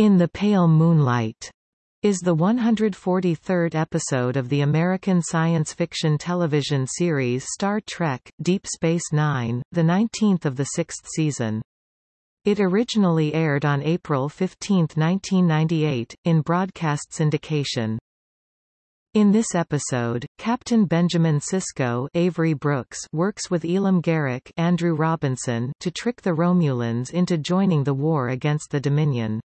In the Pale Moonlight is the 143rd episode of the American science fiction television series Star Trek Deep Space Nine, the 19th of the sixth season. It originally aired on April 15, 1998, in broadcast syndication. In this episode, Captain Benjamin Sisko Avery Brooks works with Elim Garak Andrew Robinson to trick the Romulans into joining the war against the Dominion.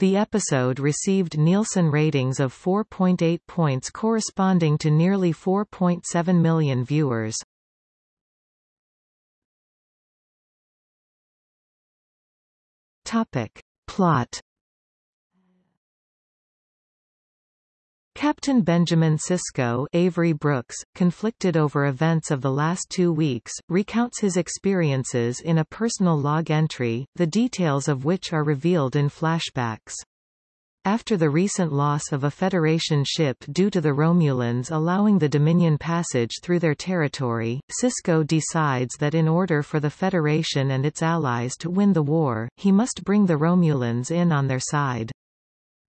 The episode received Nielsen ratings of 4.8 points corresponding to nearly 4.7 million viewers. Topic. Plot Captain Benjamin Sisko Avery Brooks, conflicted over events of the last two weeks, recounts his experiences in a personal log entry, the details of which are revealed in flashbacks. After the recent loss of a Federation ship due to the Romulans allowing the Dominion passage through their territory, Sisko decides that in order for the Federation and its allies to win the war, he must bring the Romulans in on their side.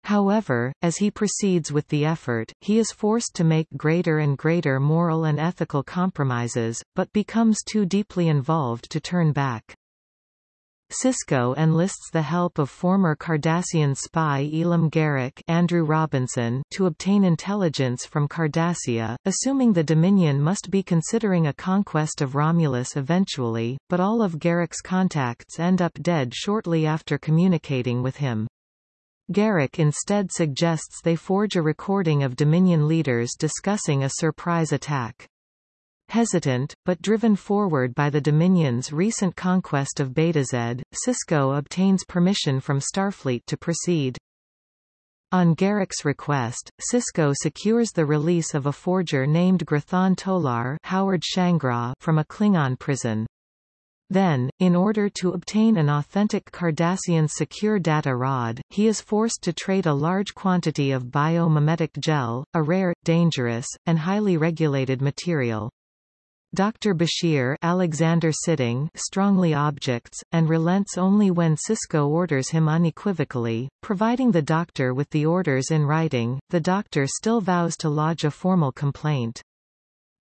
However, as he proceeds with the effort, he is forced to make greater and greater moral and ethical compromises, but becomes too deeply involved to turn back. Sisko enlists the help of former Cardassian spy Elim Garak Andrew Robinson to obtain intelligence from Cardassia, assuming the Dominion must be considering a conquest of Romulus eventually, but all of Garak's contacts end up dead shortly after communicating with him. Garak instead suggests they forge a recording of Dominion leaders discussing a surprise attack. Hesitant, but driven forward by the Dominion's recent conquest of Betazed, Sisko obtains permission from Starfleet to proceed. On Garak's request, Sisko secures the release of a forger named Grathon Tolar Howard Shangraw from a Klingon prison. Then, in order to obtain an authentic Cardassian secure data rod, he is forced to trade a large quantity of biomimetic gel, a rare, dangerous, and highly regulated material. Dr. Bashir Alexander Siddig strongly objects, and relents only when Sisko orders him unequivocally, providing the doctor with the orders in writing, the doctor still vows to lodge a formal complaint.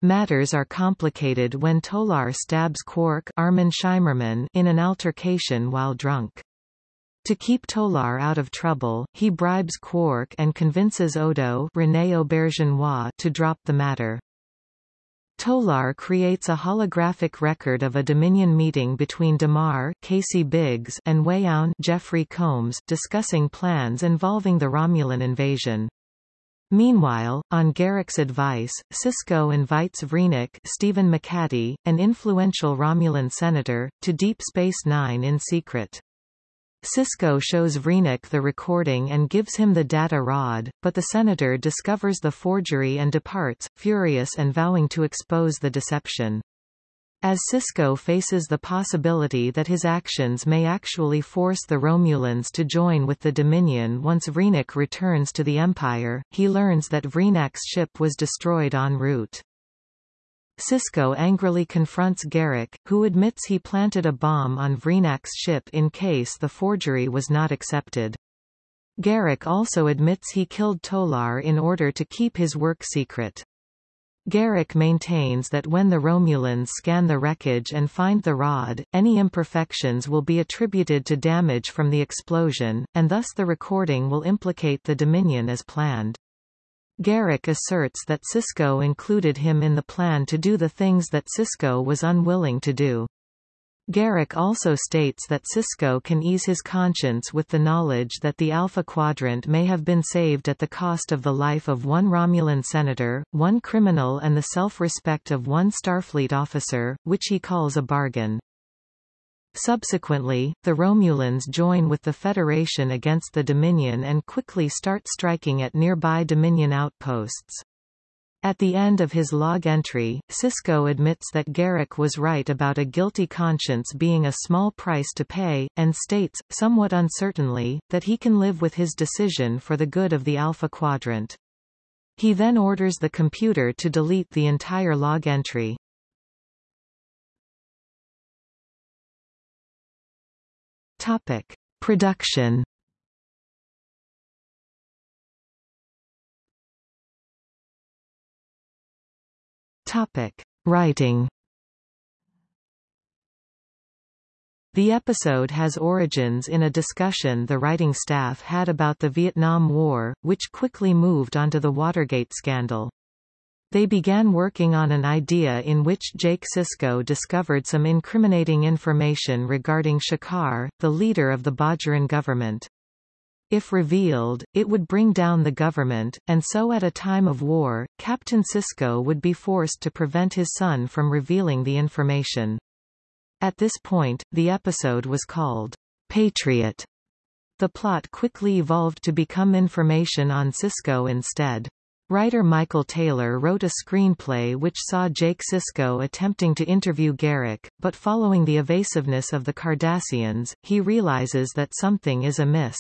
Matters are complicated when Tolar stabs Quark Armin Shimerman in an altercation while drunk. To keep Tolar out of trouble, he bribes Quark and convinces Odo Rene Auberjonois to drop the matter. Tolar creates a holographic record of a Dominion meeting between Damar Casey Biggs and Weyoun Jeffrey Combs discussing plans involving the Romulan invasion. Meanwhile, on Garak's advice, Sisko invites Vreenak Stephen McHattie, an influential Romulan senator, to Deep Space Nine in secret. Sisko shows Vreenak the recording and gives him the data rod, but the senator discovers the forgery and departs, furious and vowing to expose the deception. As Sisko faces the possibility that his actions may actually force the Romulans to join with the Dominion once Vreenak returns to the Empire, he learns that Vreenak's ship was destroyed en route. Sisko angrily confronts Garak, who admits he planted a bomb on Vreenak's ship in case the forgery was not accepted. Garak also admits he killed Tolar in order to keep his work secret. Garak maintains that when the Romulans scan the wreckage and find the rod, any imperfections will be attributed to damage from the explosion, and thus the recording will implicate the Dominion as planned. Garak asserts that Sisko included him in the plan to do the things that Sisko was unwilling to do. Garak also states that Sisko can ease his conscience with the knowledge that the Alpha Quadrant may have been saved at the cost of the life of one Romulan senator, one criminal and the self-respect of one Starfleet officer, which he calls a bargain. Subsequently, the Romulans join with the Federation against the Dominion and quickly start striking at nearby Dominion outposts. At the end of his log entry, Sisko admits that Garak was right about a guilty conscience being a small price to pay, and states, somewhat uncertainly, that he can live with his decision for the good of the Alpha Quadrant. He then orders the computer to delete the entire log entry. Topic. Production Topic. Writing The episode has origins in a discussion the writing staff had about the Vietnam War, which quickly moved onto the Watergate scandal. They began working on an idea in which Jake Sisko discovered some incriminating information regarding Shakaar, the leader of the Bajoran government. If revealed, it would bring down the government, and so at a time of war, Captain Sisko would be forced to prevent his son from revealing the information. At this point, the episode was called Patriot. The plot quickly evolved to become information on Sisko instead. Writer Michael Taylor wrote a screenplay which saw Jake Sisko attempting to interview Garak, but following the evasiveness of the Cardassians, he realizes that something is amiss.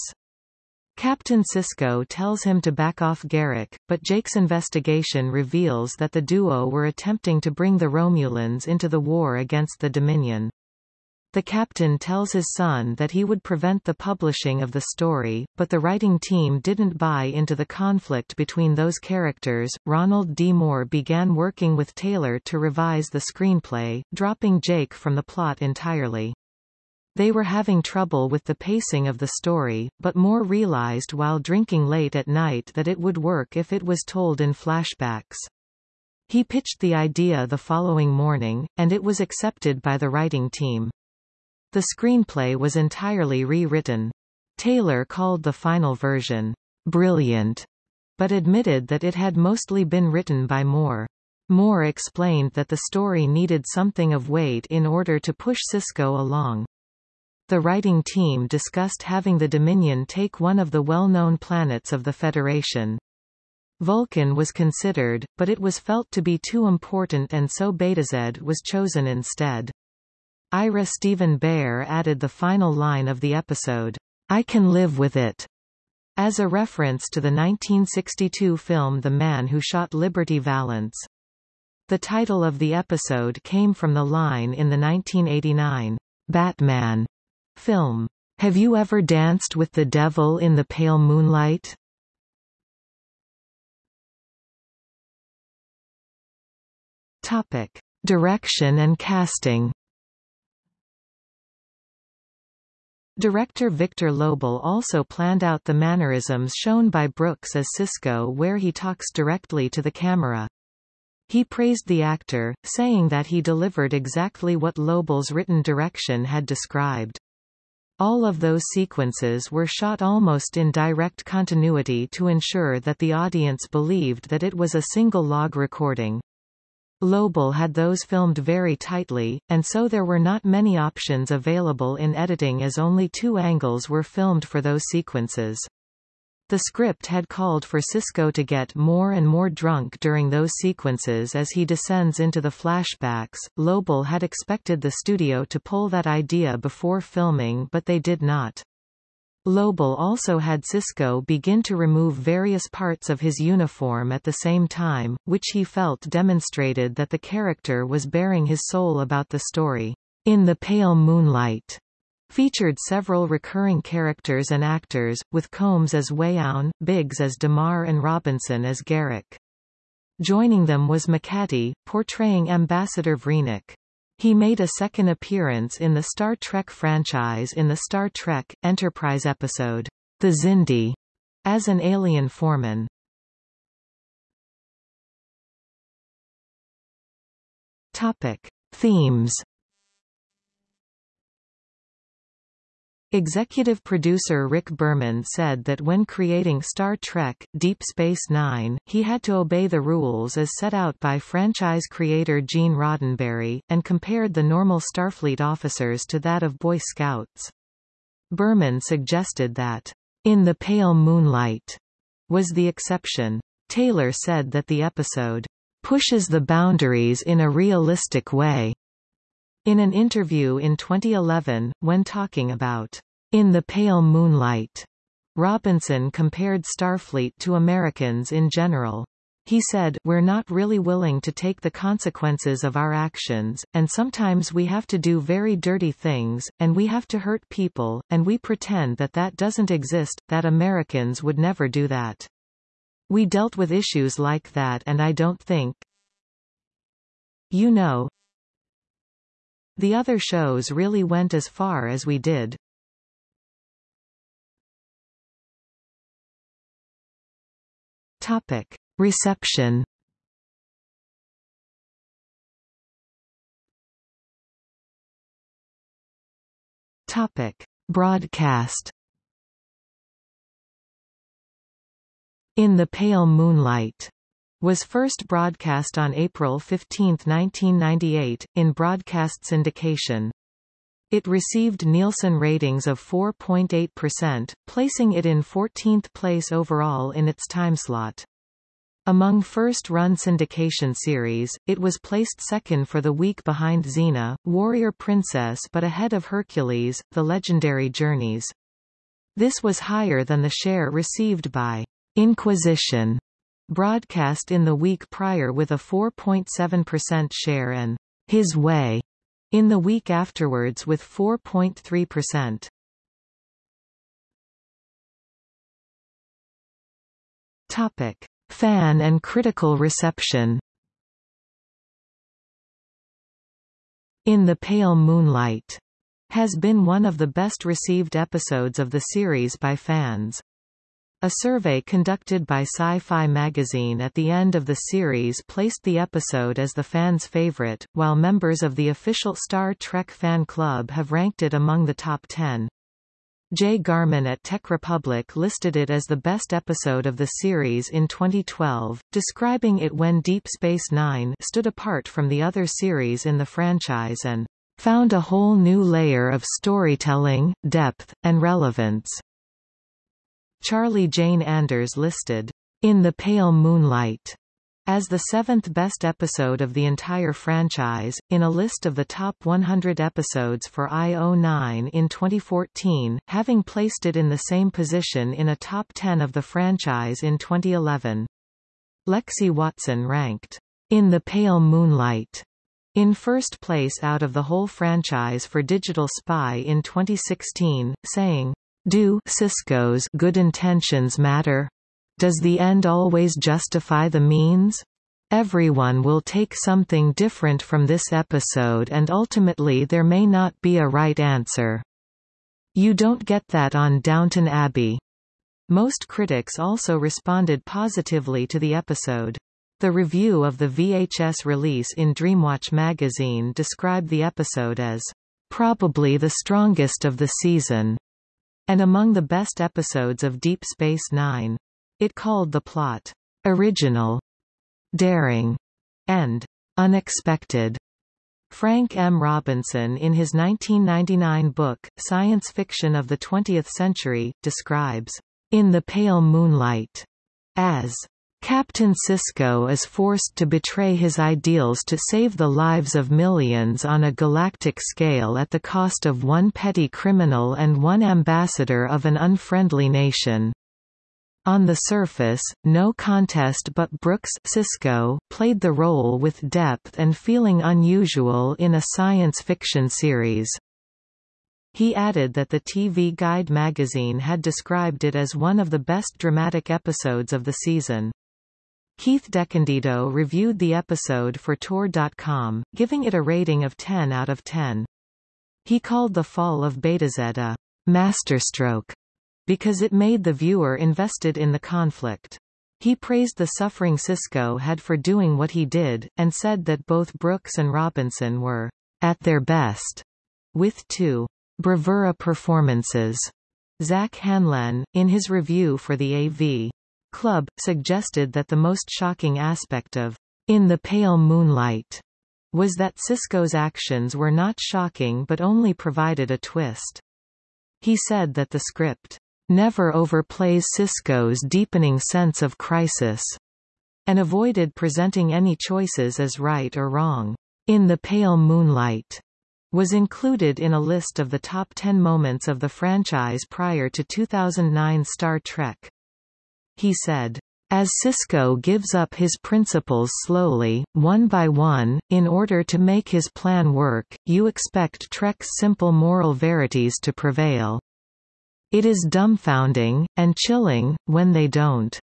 Captain Sisko tells him to back off Garak, but Jake's investigation reveals that the duo were attempting to bring the Romulans into the war against the Dominion. The captain tells his son that he would prevent the publishing of the story, but the writing team didn't buy into the conflict between those characters. Ronald D. Moore began working with Taylor to revise the screenplay, dropping Jake from the plot entirely. They were having trouble with the pacing of the story, but Moore realized while drinking late at night that it would work if it was told in flashbacks. He pitched the idea the following morning, and it was accepted by the writing team. The screenplay was entirely rewritten. Taylor called the final version, brilliant, but admitted that it had mostly been written by Moore. Moore explained that the story needed something of weight in order to push Sisko along. The writing team discussed having the Dominion take one of the well-known planets of the Federation. Vulcan was considered, but it was felt to be too important and so Betazed was chosen instead. Ira Steven Behr added the final line of the episode, I can live with it, as a reference to the 1962 film The Man Who Shot Liberty Valance. The title of the episode came from the line in the 1989 Batman Film. Have you ever danced with the devil in the pale moonlight? Topic. Direction and casting Director Victor Lobl also planned out the mannerisms shown by Brooks as Sisko where he talks directly to the camera. He praised the actor, saying that he delivered exactly what Lobl's written direction had described. All of those sequences were shot almost in direct continuity to ensure that the audience believed that it was a single log recording. Lobl had those filmed very tightly, and so there were not many options available in editing as only two angles were filmed for those sequences. The script had called for Sisko to get more and more drunk during those sequences as he descends into the flashbacks. Lobl had expected the studio to pull that idea before filming but they did not. Lobl also had Sisko begin to remove various parts of his uniform at the same time, which he felt demonstrated that the character was baring his soul about the story. In the pale moonlight, Featured several recurring characters and actors, with Combs as Weyoun, Biggs as Damar and Robinson as Garak. Joining them was McHattie, portraying Ambassador Vreenak. He made a second appearance in the Star Trek franchise in the Star Trek, Enterprise episode, The Xindi, as an alien foreman. Topic. Themes Executive producer Rick Berman said that when creating Star Trek, Deep Space Nine, he had to obey the rules as set out by franchise creator Gene Roddenberry, and compared the normal Starfleet officers to that of Boy Scouts. Berman suggested that, In the Pale Moonlight, was the exception. Taylor said that the episode pushes the boundaries in a realistic way in an interview in 2011, when talking about In the Pale Moonlight, Robinson compared Starfleet to Americans in general. He said, We're not really willing to take the consequences of our actions, and sometimes we have to do very dirty things, and we have to hurt people, and we pretend that that doesn't exist, that Americans would never do that. We dealt with issues like that and I don't think, You know, the other shows really went as far as we did. Topic. Reception Topic. Broadcast In the Pale Moonlight was first broadcast on April 15, 1998, in broadcast syndication. It received Nielsen ratings of 4.8%, placing it in 14th place overall in its timeslot. Among first-run syndication series, it was placed second for the week behind Xena, Warrior Princess but ahead of Hercules, The Legendary Journeys. This was higher than the share received by Inquisition, broadcast in the week prior with a 4.7% share and His Way in the week afterwards with 4.3%. Topic: Fan and critical reception. In the Pale Moonlight has been one of the best received episodes of the series by fans. A survey conducted by Sci-Fi magazine at the end of the series placed the episode as the fans' favorite, while members of the official Star Trek fan club have ranked it among the top 10. Jay Garmon at Tech Republic listed it as the best episode of the series in 2012, describing it when Deep Space Nine stood apart from the other series in the franchise and found a whole new layer of storytelling, depth, and relevance. Charlie Jane Anders listed, In the Pale Moonlight, as the seventh best episode of the entire franchise, in a list of the top 100 episodes for IO9 in 2014, having placed it in the same position in a top 10 of the franchise in 2011. Lexi Watson ranked, In the Pale Moonlight, in first place out of the whole franchise for Digital Spy in 2016, saying, do Sisko's good intentions matter? Does the end always justify the means? Everyone will take something different from this episode and ultimately there may not be a right answer. You don't get that on Downton Abbey. Most critics also responded positively to the episode. The review of the VHS release in Dreamwatch magazine described the episode as probably the strongest of the season and among the best episodes of Deep Space Nine. It called the plot, original, daring, and unexpected. Frank M. Robinson in his 1999 book, Science Fiction of the Twentieth Century, describes, In the Pale Moonlight, as Captain Sisko is forced to betray his ideals to save the lives of millions on a galactic scale at the cost of one petty criminal and one ambassador of an unfriendly nation. On the surface, no contest but Brooks Sisko played the role with depth and feeling unusual in a science fiction series. He added that the TV Guide magazine had described it as one of the best dramatic episodes of the season. Keith DeCandido reviewed the episode for Tor.com, giving it a rating of 10 out of 10. He called the fall of Betazed a masterstroke because it made the viewer invested in the conflict. He praised the suffering Sisko had for doing what he did, and said that both Brooks and Robinson were at their best, with two bravura performances. Zack Handlen, in his review for the AV Club, suggested that the most shocking aspect of In the Pale Moonlight was that Sisko's actions were not shocking but only provided a twist. He said that the script never overplays Sisko's deepening sense of crisis and avoided presenting any choices as right or wrong. In the Pale Moonlight was included in a list of the top 10 moments of the franchise prior to 2009 Star Trek. He said, as Sisko gives up his principles slowly, one by one, in order to make his plan work, you expect Trek's simple moral verities to prevail. It is dumbfounding, and chilling, when they don't.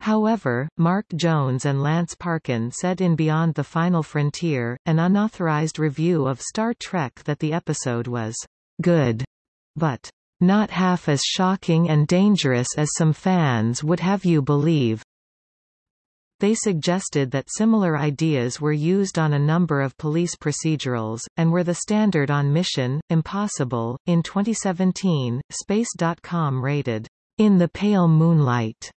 However, Mark Jones and Lance Parkin said in Beyond the Final Frontier, an unauthorized review of Star Trek that the episode was good, but not half as shocking and dangerous as some fans would have you believe. They suggested that similar ideas were used on a number of police procedurals, and were the standard on Mission, Impossible. In 2017, Space.com rated, In the Pale Moonlight,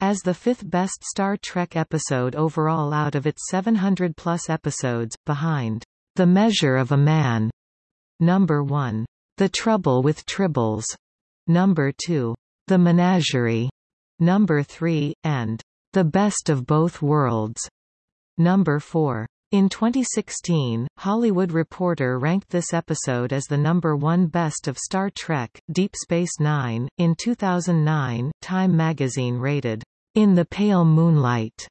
as the fifth best Star Trek episode overall out of its 700-plus episodes, behind The Measure of a Man, number 1, The Trouble with Tribbles, number 2, The Menagerie, number 3, and The Best of Both Worlds, number 4. In 2016, Hollywood Reporter ranked this episode as the number one best of Star Trek, Deep Space Nine. In 2009, Time magazine rated in the Pale Moonlight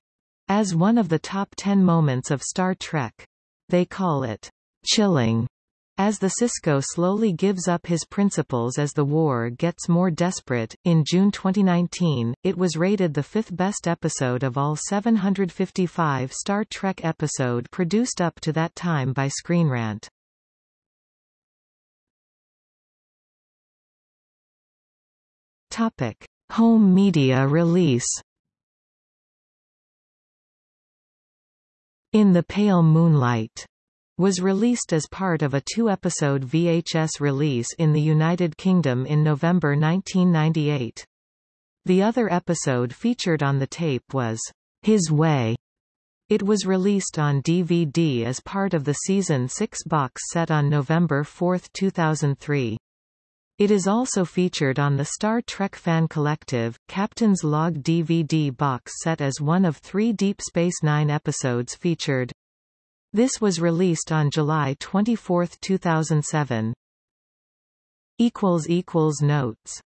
as one of the top ten moments of Star Trek. They call it chilling as the Sisko slowly gives up his principles as the war gets more desperate, in June 2019, it was rated the fifth best episode of all 755 Star Trek episode produced up to that time by Screen Rant. Topic. Home media release In the Pale Moonlight was released as part of a two-episode VHS release in the United Kingdom in November 1998. The other episode featured on the tape was His Way. It was released on DVD as part of the Season 6 box set on November 4, 2003. It is also featured on the Star Trek Fan Collective, Captain's Log DVD box set as one of three Deep Space Nine episodes featured. This was released on July 24, 2007. Notes